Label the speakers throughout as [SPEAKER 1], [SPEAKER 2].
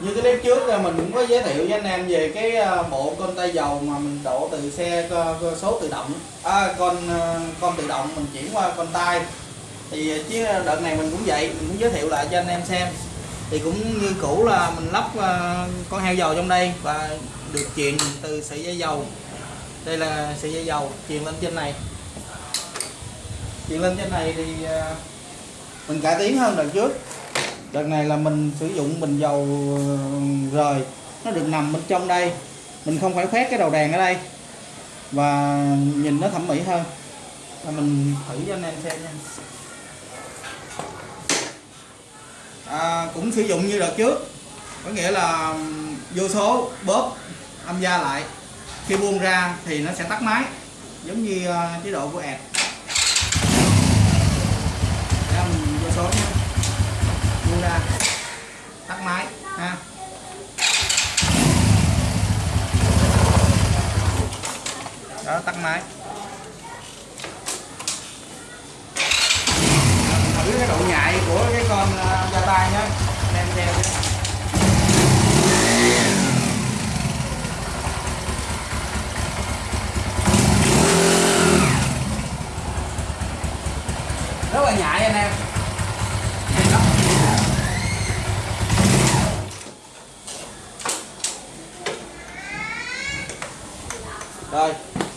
[SPEAKER 1] như cái clip trước mình cũng có giới thiệu với anh em về cái ờ, bộ con tay dầu mà mình đổ từ xe ờ, ờ, số tự động. À, con con tự động mình chuyển qua con tay. Thì chứ đợt này mình cũng vậy mình cũng giới thiệu lại cho anh em xem. Thì cũng như cũ là mình lắp con heo dầu trong đây và được truyền từ sợi dây dầu. Đây là sợi dây dầu truyền lên trên này. Truyền lên trên này thì mình cải tiến hơn đợt trước đợt này là mình sử dụng bình dầu ờ, rời. Nó được nằm bên trong đây. Mình không phải khoét cái đầu đèn ở đây. Và nhìn nó thẩm mỹ hơn. Và mình thử cho anh em xem nha. À, cũng sử dụng như đợt trước. Có nghĩa là vô số bóp âm gia lại. Khi buông ra thì nó sẽ tắt máy. Giống như ờ, chế độ của ẹt Để mình vô số nha buông ra tắt máy ha tắt máy. Thử cái độ nhạy của cái con à, da tay nhé đem theo rất là nhạy anh em. Đây. rồi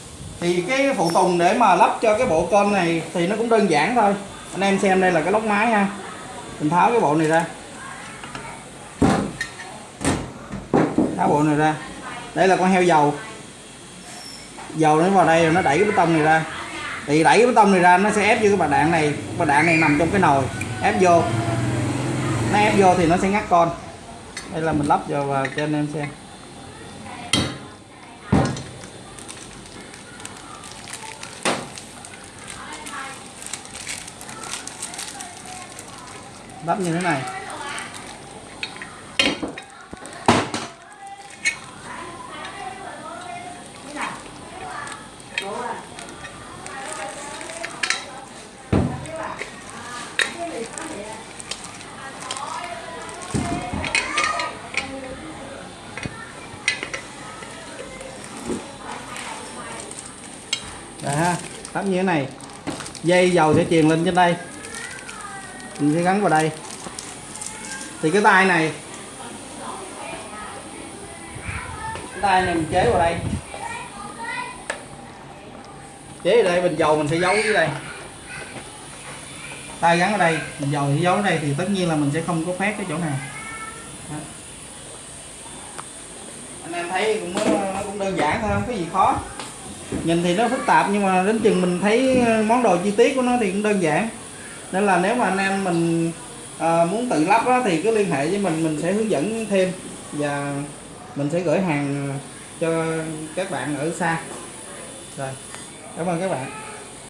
[SPEAKER 1] thì cái phụ tùng để mà lắp cho cái bộ con này thì nó cũng đơn giản thôi. Anh em xem đây là cái lốc máy ha. Mình tháo cái bộ này ra. Tháo bộ này ra. Đây là con heo dầu. Dầu nó vào đây rồi nó đẩy cái bê tông này ra. Thì đẩy cái bê tông này ra nó sẽ ép vô cái bà đạn này. Bà đạn này nằm trong cái nồi. Ép vô. Nó ép vô thì nó sẽ ngắt con. Đây là mình lắp vào và cho anh em xem. Bắp như thế này. Đấy ha, lắp như thế này. Dây dầu sẽ truyền lên trên đây mình sẽ gắn vào đây. Thì cái tay này, cái tay này mình chế vào đây. Chế ở đây, bình dầu mình sẽ giấu dưới đây. Tay gắn ở đây, bình dầu sẽ giấu ở đây thì tất nhiên là mình sẽ không có phát cái chỗ này Đó. anh em thấy cũng nó cũng đơn giản thôi, không có gì khó. Nhìn thì nó phức tạp nhưng mà đến chừng mình thấy món đồ chi tiết của nó thì cũng đơn giản nên là nếu mà anh em mình à, muốn tự lắp đó, thì cứ liên hệ với mình mình sẽ hướng dẫn thêm. Và mình sẽ gửi hàng cho các bạn ở xa. Rồi cảm ơn các bạn.